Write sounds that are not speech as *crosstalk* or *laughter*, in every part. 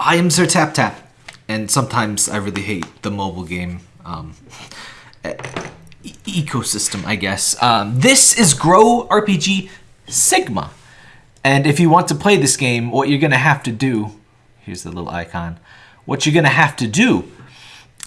I am Sir Tap Tap, and sometimes I really hate the mobile game um, e- ecosystem, I guess. Um, this is Grow RPG Sigma. And if you want to play this game, what you're going to have to do here's the little icon. What you're going to have to do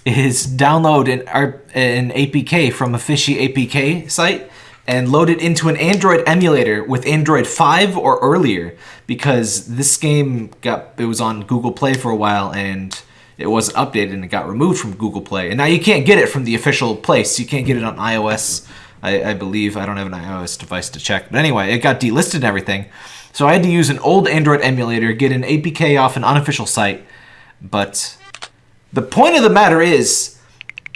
is download an, an APK from a fishy APK site and load it into an Android emulator with Android 5 or earlier because this game got it was on Google Play for a while and it wasn't updated and it got removed from Google Play. And now you can't get it from the official place. You can't get it on iOS, I, I believe. I don't have an iOS device to check. But anyway, it got delisted and everything. So I had to use an old Android emulator, get an APK off an unofficial site. But the point of the matter is,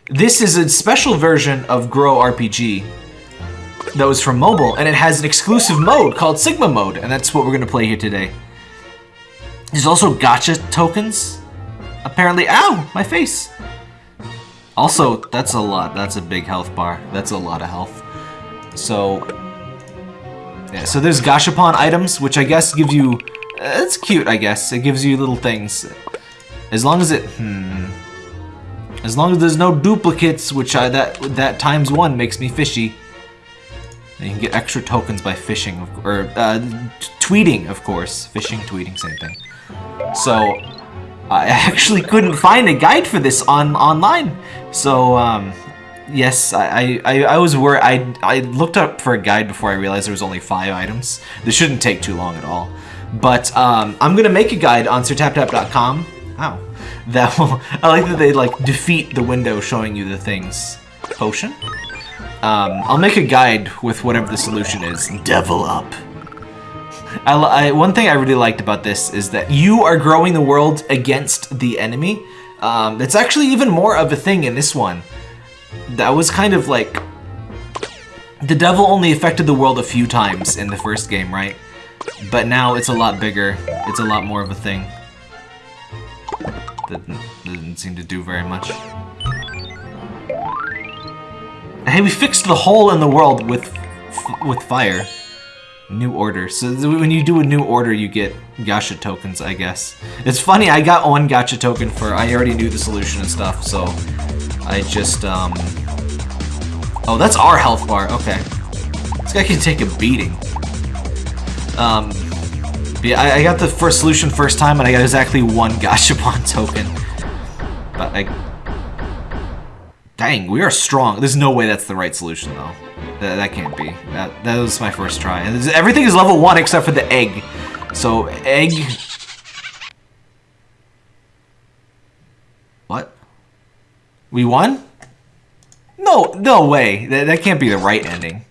this is a special version of Grow RPG that was for mobile, and it has an exclusive mode called Sigma Mode, and that's what we're gonna play here today. There's also gacha tokens. Apparently, ow, my face. Also, that's a lot. That's a big health bar. That's a lot of health. So, yeah. So there's gashapon items, which I guess give you. Uh, it's cute, I guess. It gives you little things. As long as it, hmm. As long as there's no duplicates, which I that that times one makes me fishy. And you can get extra tokens by fishing, or uh, tweeting, of course. Fishing, tweeting, same thing. So, I *laughs* actually couldn't find a guide for this on online. So, um, yes, I, I, I was worried. I, I looked up for a guide before I realized there was only five items. This shouldn't take too long at all. But um, I'm gonna make a guide on sirtaptap.com. Ow. That will. *laughs* I like that they like defeat the window showing you the things. Potion. Um, I'll make a guide with whatever the solution is. Devil up. I, I, one thing I really liked about this is that you are growing the world against the enemy. Um, it's actually even more of a thing in this one. That was kind of like the devil only affected the world a few times in the first game, right? But now it's a lot bigger. It's a lot more of a thing. Didn't, didn't seem to do very much. Hey, we fixed the hole in the world with with fire. New order. So when you do a new order, you get gacha tokens, I guess. It's funny, I got one gacha token for, I already knew the solution and stuff, so I just, um... Oh, that's our health bar, okay. This guy can take a beating. Um, yeah, I, I got the first solution first time, and I got exactly one *laughs* gachapon token. But I... Dang, we are strong. There's no way that's the right solution, though. That, that can't be. That that was my first try. Everything is level one except for the egg. So egg. What? We won? No, no way. That, that can't be the right ending.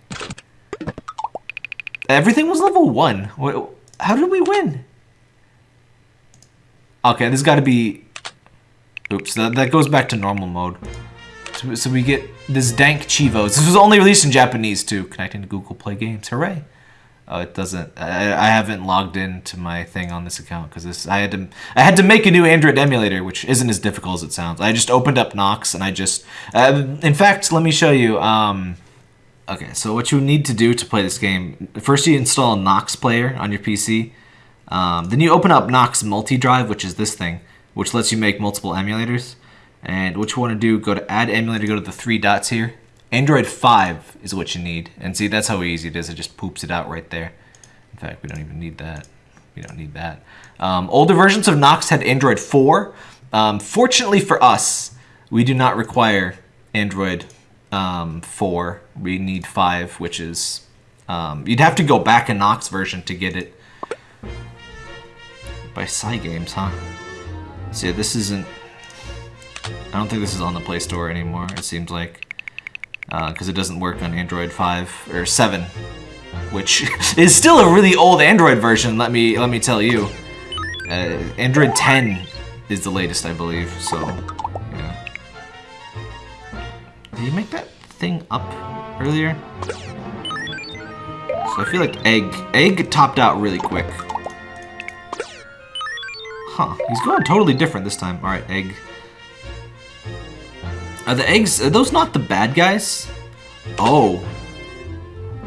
Everything was level one. What, how did we win? Okay, this got to be. Oops, that, that goes back to normal mode. So, we get this dank Chivos. This was only released in Japanese too. Connecting to Google Play Games. Hooray! Oh, it doesn't. I, I haven't logged into my thing on this account because this. I had to. I had to make a new Android emulator, which isn't as difficult as it sounds. I just opened up Nox and I just. Uh, in fact, let me show you. Um, okay, so what you need to do to play this game? First, you install Nox player on your PC. Um, then you open up Nox Multi Drive, which is this thing, which lets you make multiple emulators. And what you want to do, go to Add Emulator, go to the three dots here. Android 5 is what you need. And see, that's how easy it is. It just poops it out right there. In fact, we don't even need that. We don't need that. Um, older versions of Nox had Android 4. Um, fortunately for us, we do not require Android um, 4. We need 5, which is... Um, you'd have to go back a Nox version to get it. By Cygames, huh? See, this isn't... I don't think this is on the Play Store anymore, it seems like. Because it doesn't work on Android 5, or 7. Which *laughs* is still a really old Android version, let me let me tell you. Uh, Android 10 is the latest, I believe, so... Yeah. Did you make that thing up earlier? So I feel like Egg... Egg topped out really quick. Huh, he's going totally different this time. Alright, Egg. Are the eggs, are those not the bad guys? Oh.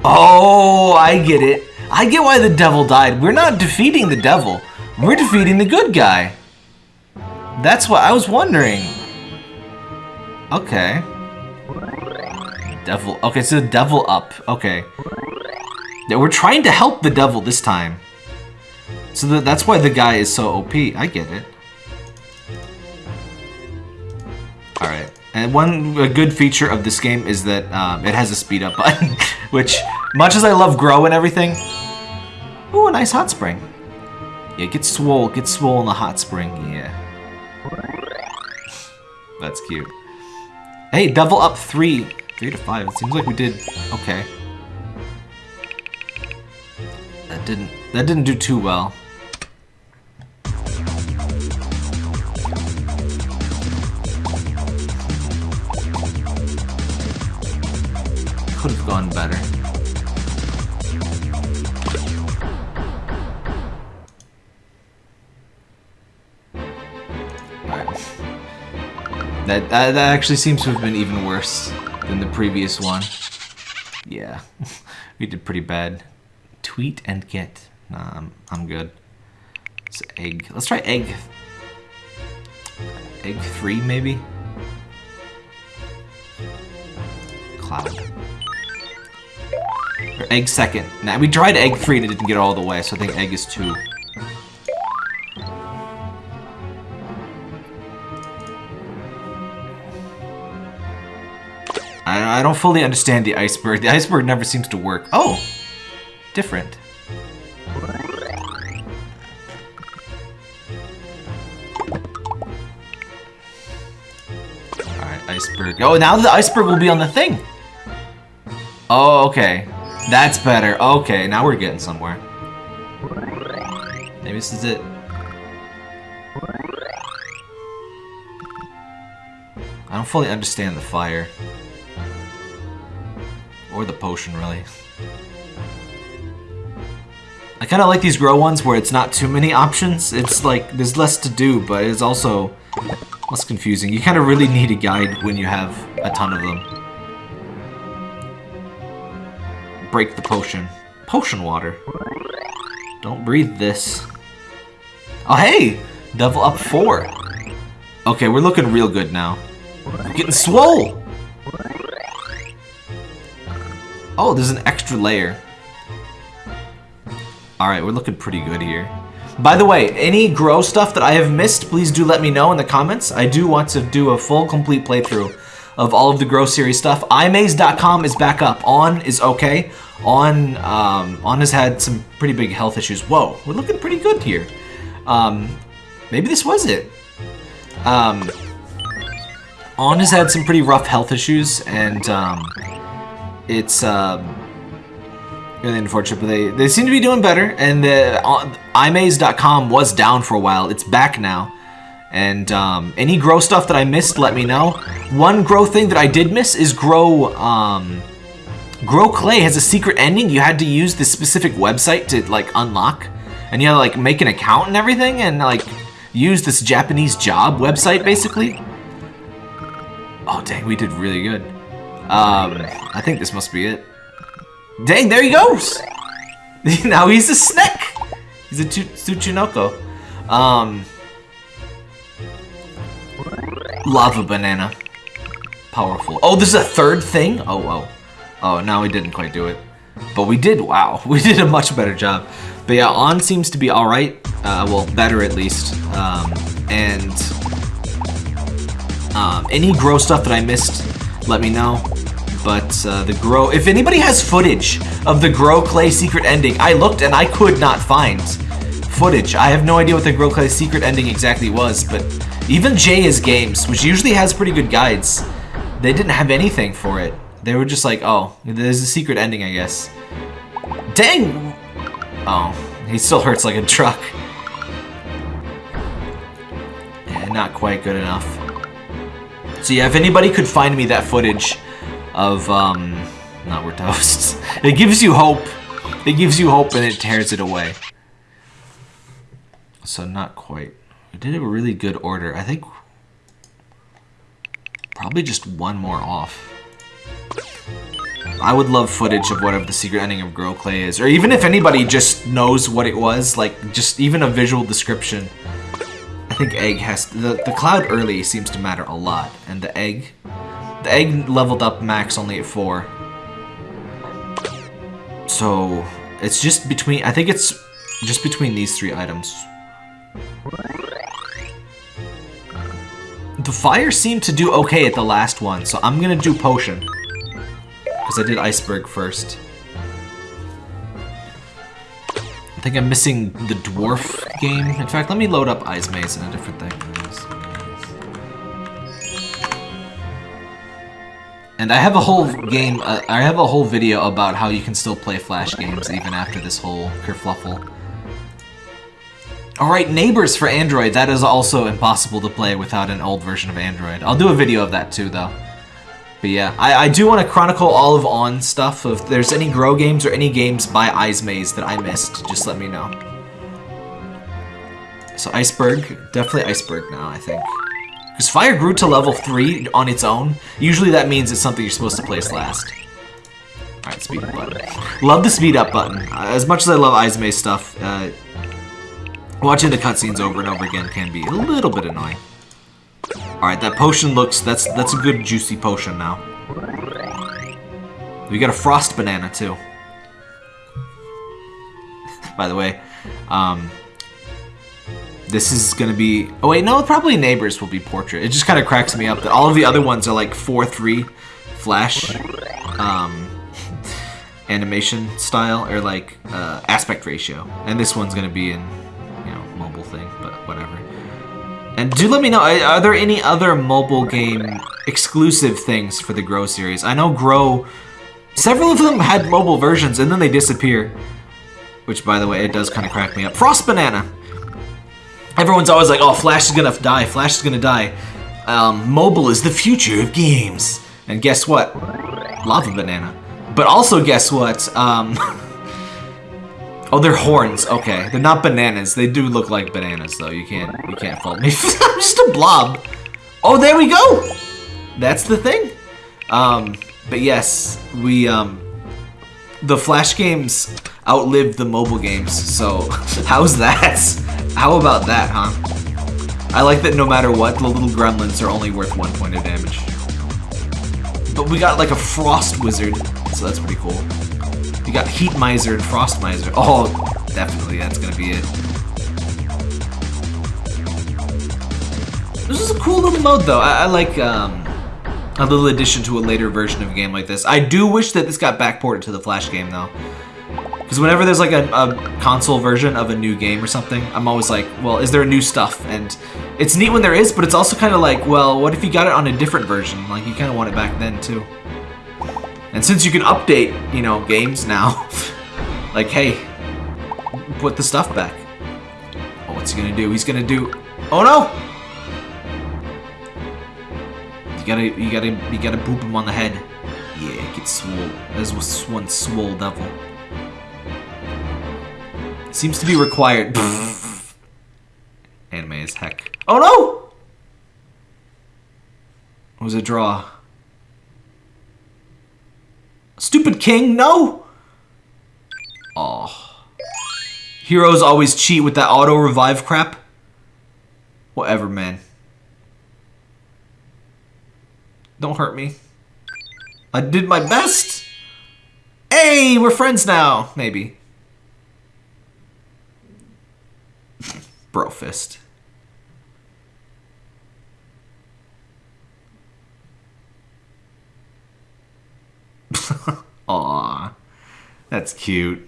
Oh, I get it. I get why the devil died. We're not defeating the devil. We're defeating the good guy. That's what I was wondering. Okay. Devil. Okay, so the devil up. Okay. Yeah, we're trying to help the devil this time. So that, that's why the guy is so OP. I get it. Alright. And one good feature of this game is that um, it has a speed up *laughs* button, which, much as I love Grow and everything, ooh, a nice hot spring. Yeah, get swole, get swole in the hot spring, yeah. That's cute. Hey, double up three. Three to five. It seems like we did okay. That didn't that didn't do too well. Gone better. That, that, that actually seems to have been even worse than the previous one. Yeah, *laughs* we did pretty bad. Tweet and get. Nah, I'm, I'm good. It's egg. Let's try egg. Egg three, maybe? Cloud. Or egg second. Nah, we tried egg three and it didn't get all the way, so I think egg is two. I, I don't fully understand the iceberg. The iceberg never seems to work. Oh! Different. Alright, iceberg. Oh, now the iceberg will be on the thing! Oh, okay. That's better. Okay, now we're getting somewhere. Maybe this is it. I don't fully understand the fire. Or the potion, really. I kind of like these grow ones where it's not too many options. It's like, there's less to do, but it's also less confusing. You kind of really need a guide when you have a ton of them. Break the potion. Potion water. Don't breathe this. Oh, hey! Devil up four. Okay, we're looking real good now. We're getting swole! Oh, there's an extra layer. Alright, we're looking pretty good here. By the way, any grow stuff that I have missed, please do let me know in the comments. I do want to do a full, complete playthrough of all of the Grow series stuff. Eyezmaze.com is back up. On is okay. On, um, On has had some pretty big health issues. Whoa, we're looking pretty good here. Um, maybe this was it. Um, On has had some pretty rough health issues, and um, it's um, really unfortunate, but they, they seem to be doing better. And the uh, Eyezmaze.com was down for a while. It's back now. And um, any grow stuff that I missed, let me know. One grow thing that I did miss is grow. Um, grow clay has a secret ending. You had to use this specific website to like unlock, and you had to like make an account and everything, and like use this Japanese job website basically. Oh dang, we did really good. Um, I think this must be it. Dang, there he goes! *laughs* now he's a snake! He's a Tsuchinoko. Um, lava banana. Powerful. Oh, this is a third thing? Oh, oh. Oh, no, we didn't quite do it. But we did, wow. *laughs* We did a much better job. But yeah, On seems to be alright. Uh, well, better at least. Um, and um, any grow stuff that I missed, let me know. But uh, the Grow... If anybody has footage of the Grow Clay secret ending, I looked and I could not find footage. I have no idea what the Grow Clay secret ending exactly was, but even JS Games, which usually has pretty good guides, they didn't have anything for it. They were just like, oh, there's a secret ending, I guess. Dang! Oh, he still hurts like a truck. Yeah, not quite good enough. So yeah, if anybody could find me that footage of, um, not we're toast. *laughs* it gives you hope. It gives you hope and it tears it away. So not quite. We did a really good order. I think probably just one more off. I would love footage of whatever the secret ending of Grow Clay is. Or even if anybody just knows what it was, like just even a visual description. I think egg has the the cloud early seems to matter a lot, and the egg, the egg leveled up max only at four. So it's just between. I think it's just between these three items. The fire seemed to do okay at the last one, so I'm gonna do potion. Because I did iceberg first. I think I'm missing the dwarf game. In fact, let me load up Eyezmaze and a different thing. And I have a whole game, uh, I have a whole video about how you can still play Flash games even after this whole kerfluffle. Alright, Neighbors for Android. That is also impossible to play without an old version of Android. I'll do a video of that too, though. But yeah, I, I do want to chronicle all of On stuff. If there's any Grow games or any games by Maze that I missed, just let me know. So Iceberg, definitely Iceberg now, I think. Because Fire grew to level 3 on its own. Usually that means it's something you're supposed to place last. Alright, speed up button. Love the speed up button. As much as I love Maze stuff, uh, watching the cutscenes over and over again can be a little bit annoying. Alright, that potion looks... That's that's a good juicy potion now. We got a frost banana, too. *laughs* By the way, um, this is gonna be... Oh wait, no, probably Neighbors will be Portrait. It just kind of cracks me up that all of the other ones are like 4-3 Flash um, *laughs* animation style, or like uh, aspect ratio. And this one's gonna be in, And do let me know, are there any other mobile game exclusive things for the Grow series? I know Grow, several of them had mobile versions and then they disappear. Which, by the way, it does kind of crack me up. Frost Banana! Everyone's always like, oh, Flash is gonna die, Flash is gonna die. Um, mobile is the future of games. And guess what? Lava Banana. But also guess what? Um, *laughs* oh, they're horns. Okay, they're not bananas. They do look like bananas, though. You can't, you can't fault me. *laughs* I'm just a blob. Oh, there we go. That's the thing. Um, but yes, we um, the Flash games outlived the mobile games. So *laughs* how's that? How about that, huh? I like that no matter what, the little gremlins are only worth one point of damage. But we got like a Frost Wizard, so that's pretty cool. You got Heat Miser and Frost Miser. *laughs* Oh, definitely, that's gonna be it. This is a cool little mode, though. I, I like um, a little addition to a later version of a game like this. I do wish that this got backported to the Flash game, though. Because whenever there's like a, a, console version of a new game or something, I'm always like, well, is there new stuff? And it's neat when there is, but it's also kind of like, well, what if you got it on a different version? Like, you kind of want it back then, too. And since you can update, you know, games now, *laughs* like, hey, put the stuff back. Oh, what's he gonna do? He's gonna do... Oh, no! You gotta, you gotta, you gotta boop him on the head. Yeah, get swole. There's one swole devil. Seems to be required. *laughs* Anime as heck. Oh no! It was a draw. Stupid king, no! Oh. Heroes always cheat with that auto revive crap. Whatever, man. Don't hurt me. I did my best! Hey, we're friends now! Maybe. *laughs* Brofist. Aw, that's cute.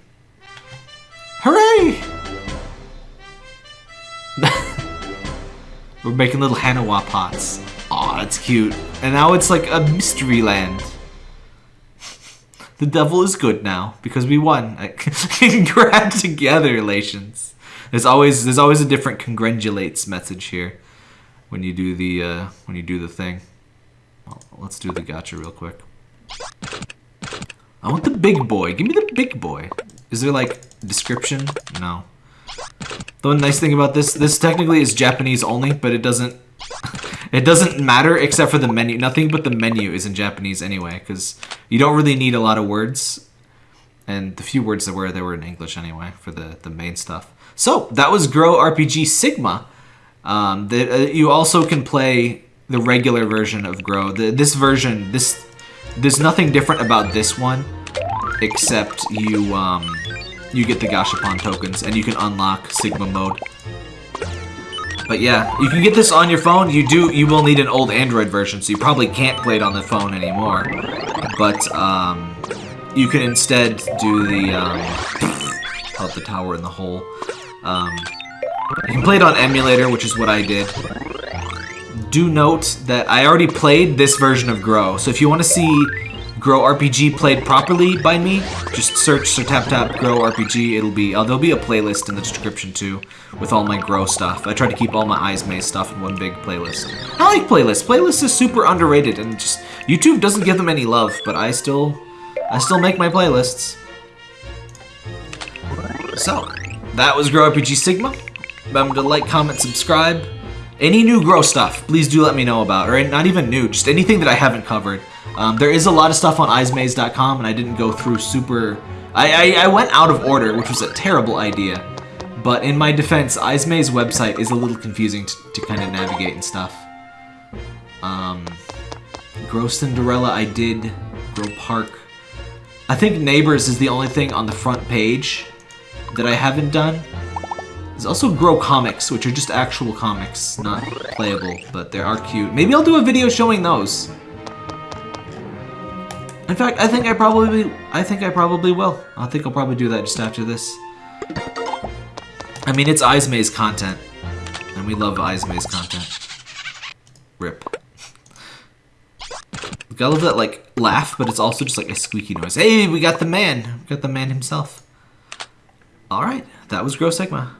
Hooray! *laughs* We're making little Haniwa pots. Aw, that's cute. And now it's like a mystery land. The devil is good now because we won. *laughs* Congratulations. There's always there's always a different congratulates message here when you do the uh, when you do the thing. Well, let's do the gacha real quick. I want the big boy. Give me the big boy. Is there like description? No. The one nice thing about this, this technically is Japanese only, but it doesn't *laughs* it doesn't matter except for the menu. Nothing but the menu is in Japanese anyway, because you don't really need a lot of words. And the few words that were, they were in English anyway for the, the main stuff. So that was Grow RPG Sigma. Um, the, uh, you also can play the regular version of Grow. The, this version, this there's nothing different about this one, except you um, you get the Gashapon tokens and you can unlock Sigma mode. But yeah, you can get this on your phone. You do, you will need an old Android version, so you probably can't play it on the phone anymore. But um, you can instead do the um, help the tower in the hole. Um, you can play it on emulator, which is what I did. Do note that I already played this version of Grow, so if you want to see Grow RPG played properly by me, just search Sir Tap Tap Grow RPG. It'll be, uh, there'll be a playlist in the description too, with all my Grow stuff. I try to keep all my Eyezmaze stuff in one big playlist. I like playlists. Playlists is super underrated, and just YouTube doesn't give them any love, but I still, I still make my playlists. So, that was Grow RPG Sigma. Remember to like, comment, subscribe. Any new Grow stuff, please do let me know about, or not even new, just anything that I haven't covered. Um, there is a lot of stuff on eyezmaze.com, and I didn't go through super... I, I, I, went out of order, which was a terrible idea. But in my defense, Eyezmaze website is a little confusing to, to kind of navigate and stuff. Um, Grow Cinderella, I did. Grow Park. I think Neighbors is the only thing on the front page that I haven't done. There's also Grow Comics, which are just actual comics, not playable, but they are cute. Maybe I'll do a video showing those. In fact, I think I probably, I think I probably will. I think I'll probably do that just after this. I mean, it's Eyes content, and we love Eyes content. Rip. I love that, like, laugh, but it's also just like a squeaky noise. Hey, we got the man. We got the man himself. Alright, that was Grow Sigma.